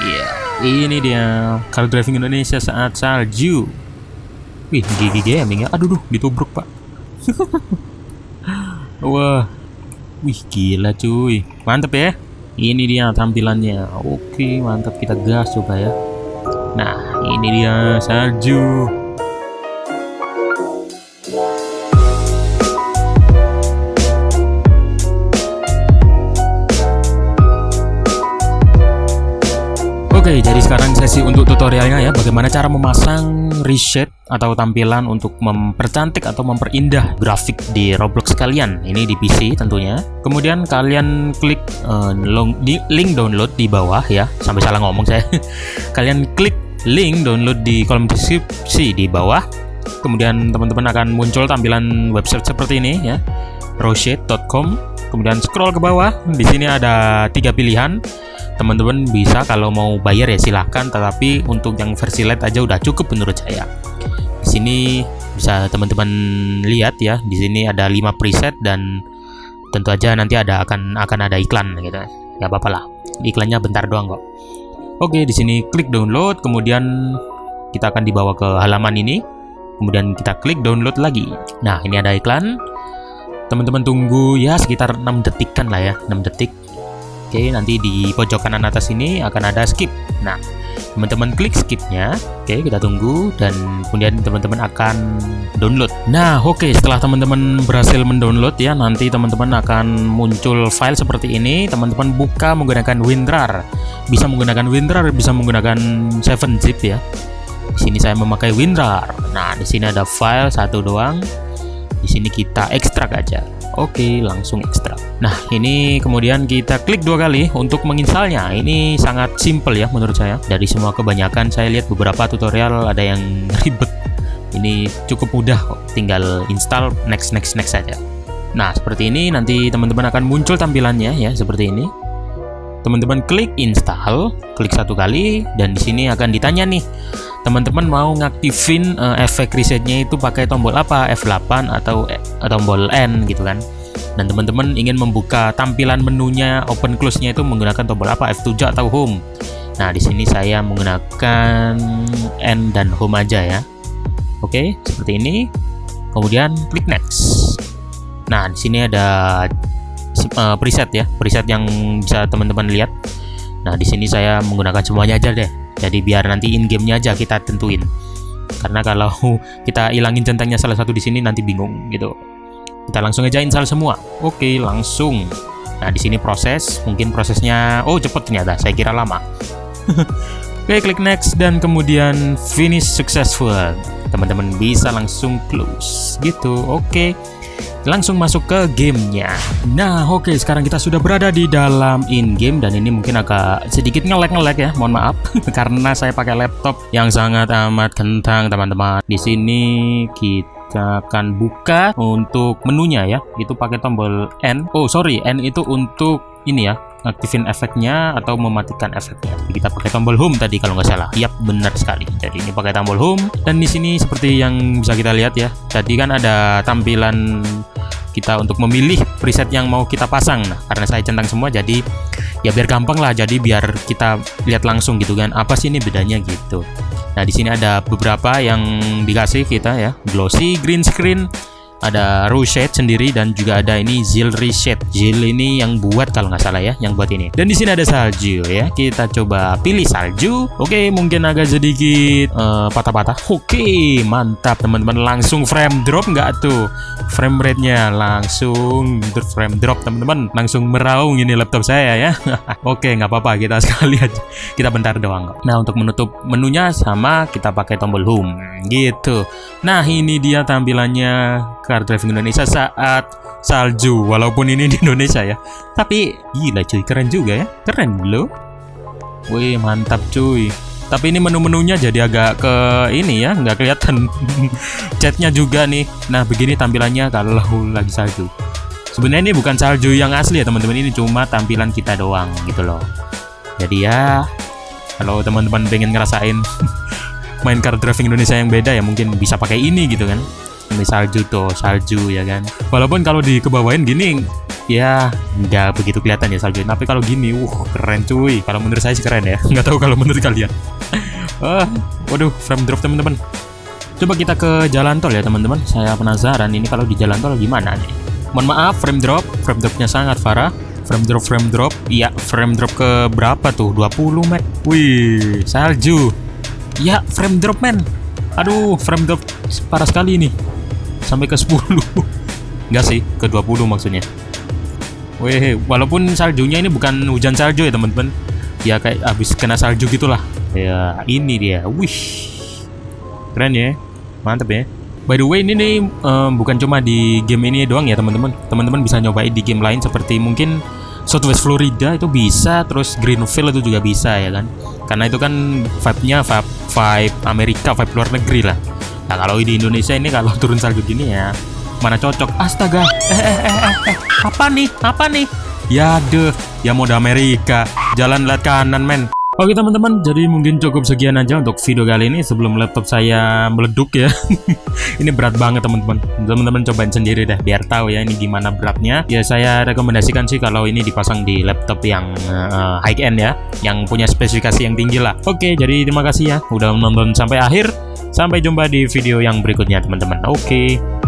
Iya, ini dia car driving Indonesia saat salju. Wih, gigi gaming ya. Aduh, duh, ditubruk pak. Wah, wih gila cuy, mantep ya. Ini dia tampilannya. Oke, mantap kita gas coba ya. Nah, ini dia salju. Sekarang sesi untuk tutorialnya ya, bagaimana cara memasang reset atau tampilan untuk mempercantik atau memperindah grafik di Roblox kalian. Ini di PC tentunya. Kemudian kalian klik uh, di link download di bawah ya, sampai salah ngomong saya. kalian klik link download di kolom deskripsi di bawah. Kemudian teman-teman akan muncul tampilan website seperti ini ya, roshet.com. Kemudian scroll ke bawah, di sini ada tiga pilihan teman-teman bisa kalau mau bayar ya silahkan tetapi untuk yang versi light aja udah cukup menurut saya. Di sini bisa teman-teman lihat ya di sini ada 5 preset dan tentu aja nanti ada akan akan ada iklan gitu. Apa-apa lah iklannya bentar doang kok. Oke di sini klik download kemudian kita akan dibawa ke halaman ini. Kemudian kita klik download lagi. Nah ini ada iklan. Teman-teman tunggu ya sekitar 6 detikan lah ya 6 detik Oke, nanti di pojok kanan atas ini akan ada skip. Nah, teman-teman klik skipnya. Oke, kita tunggu dan kemudian teman-teman akan download. Nah, oke, setelah teman-teman berhasil mendownload ya, nanti teman-teman akan muncul file seperti ini. Teman-teman buka menggunakan WinRAR. Bisa menggunakan WinRAR, bisa menggunakan 7-zip ya. Di sini saya memakai WinRAR. Nah, di sini ada file satu doang. Di sini kita ekstrak aja. Oke, langsung ekstrak. Nah, ini kemudian kita klik dua kali untuk menginstalnya. Ini sangat simple ya menurut saya. Dari semua kebanyakan saya lihat beberapa tutorial ada yang ribet. Ini cukup mudah kok. Tinggal install next next next saja. Nah, seperti ini nanti teman-teman akan muncul tampilannya ya seperti ini. Teman-teman klik install, klik satu kali dan di sini akan ditanya nih teman-teman mau ngaktifin uh, efek resetnya itu pakai tombol apa? F8 atau uh, tombol N gitu kan? Dan teman-teman ingin membuka tampilan menunya open close nya itu menggunakan tombol apa? F7 atau home. Nah di sini saya menggunakan N dan home aja ya. Oke seperti ini. Kemudian klik next. Nah di sini ada uh, preset ya preset yang bisa teman-teman lihat. Nah di sini saya menggunakan semuanya aja deh. Jadi biar nanti in gamenya aja kita tentuin. Karena kalau kita hilangin centangnya salah satu di sini nanti bingung gitu. Kita langsung aja install semua. Oke langsung. Nah di sini proses. Mungkin prosesnya oh cepet ternyata. Saya kira lama. Oke klik next dan kemudian finish successful. Teman-teman bisa langsung close. Gitu. Oke langsung masuk ke gamenya nah oke okay, sekarang kita sudah berada di dalam in-game dan ini mungkin agak sedikit ngelek-ngelek ya mohon maaf karena saya pakai laptop yang sangat amat kentang teman-teman di sini kita akan buka untuk menunya ya itu pakai tombol N oh sorry N itu untuk ini ya aktifin efeknya atau mematikan efeknya. Jadi kita pakai tombol home tadi kalau nggak salah. Yap, benar sekali. Jadi ini pakai tombol home dan di sini seperti yang bisa kita lihat ya. Tadi kan ada tampilan kita untuk memilih preset yang mau kita pasang. Nah, karena saya centang semua jadi ya biar gampang lah. Jadi biar kita lihat langsung gitu kan. Apa sih ini bedanya gitu. Nah, di sini ada beberapa yang dikasih kita ya. Glossy, green screen, ada Ruset sendiri dan juga ada ini Zil Reset. Zil ini yang buat kalau nggak salah ya, yang buat ini. Dan di sini ada salju ya. Kita coba pilih salju. Oke, mungkin agak sedikit eh, patah-patah. Uh, Oke, mantap teman-teman. Langsung frame drop nggak tuh? Frame rate-nya langsung frame drop teman-teman. Langsung meraung ini laptop saya ya. Oke, nggak apa-apa. Kita sekali aja. Kita bentar doang. Nah, untuk menutup menunya sama kita pakai tombol home gitu. Nah, ini dia tampilannya car driving Indonesia saat salju walaupun ini di Indonesia ya. Tapi gila cuy keren juga ya. Keren loh. Wih mantap cuy. Tapi ini menu-menunya jadi agak ke ini ya nggak kelihatan chatnya juga nih. Nah begini tampilannya kalau lagi salju. Sebenarnya ini bukan salju yang asli ya teman-teman. Ini cuma tampilan kita doang gitu loh. Jadi ya kalau teman-teman pengen ngerasain main car driving Indonesia yang beda ya mungkin bisa pakai ini gitu kan ini salju tuh salju ya kan? Walaupun kalau di kebawain gini ya nggak begitu kelihatan ya salju tapi kalau gini uh keren cuy. Kalau menurut saya sih keren ya. Nggak tahu kalau menurut kalian. Ah waduh frame drop teman-teman. Coba kita ke jalan tol ya teman-teman. Saya penasaran ini kalau di jalan tol gimana nih? Mohon maaf frame drop. Frame dropnya sangat parah. Frame drop frame drop. Iya frame drop ke berapa tuh? 20 men. Wih salju. Ya frame drop men. Aduh frame drop parah sekali ini sampai ke 10 enggak sih ke 20 maksudnya. Wih, walaupun saljunya ini bukan hujan salju ya teman-teman. Ya kayak habis kena salju gitulah. Ya ini dia. Wih. Keren ya. Mantep ya. By the way ini nih um, bukan cuma di game ini doang ya teman-teman. Teman-teman bisa nyobain di game lain seperti mungkin Southwest Florida itu bisa terus Greenville itu juga bisa ya kan. Karena itu kan vibe-nya vibe, vibe Amerika vibe luar negeri lah nah kalau di Indonesia ini kalau turun salju gini ya mana cocok astaga eh eh eh eh, eh. apa nih apa nih ya deh ya mode Amerika jalan lihat kanan men Oke teman-teman, jadi mungkin cukup sekian aja untuk video kali ini sebelum laptop saya meleduk ya. ini berat banget teman-teman. Teman-teman cobain sendiri deh biar tahu ya ini gimana beratnya. Ya saya rekomendasikan sih kalau ini dipasang di laptop yang uh, high end ya, yang punya spesifikasi yang tinggi lah. Oke, jadi terima kasih ya udah menonton sampai akhir. Sampai jumpa di video yang berikutnya teman-teman. Oke.